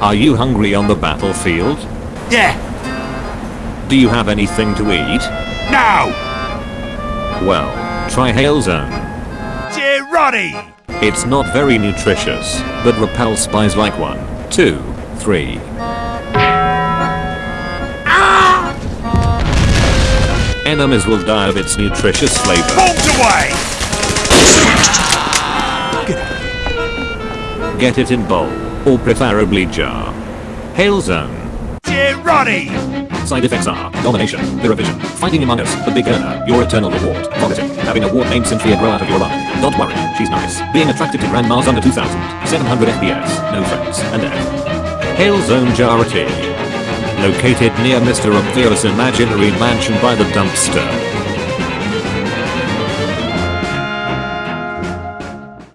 Are you hungry on the battlefield? Yeah. Do you have anything to eat? Now. Well, try Hail Zone. Dear Roddy. It's not very nutritious, but repels spies like one, two, three. Ah! Enemies will die of its nutritious flavor. Bombs away. Get it in bowl, or preferably jar. Hail Zone. Dear Roddy. Side effects are domination, vision, fighting among us, the big earner, your eternal reward, vomiting, having a ward named Cynthia grow out of your eye. Don't worry, she's nice. Being attracted to grandmas under 2000, 700 FPS, no friends, and F. Hail Zone Jar Tea. Located near Mr. Obvious imaginary mansion by the dumpster.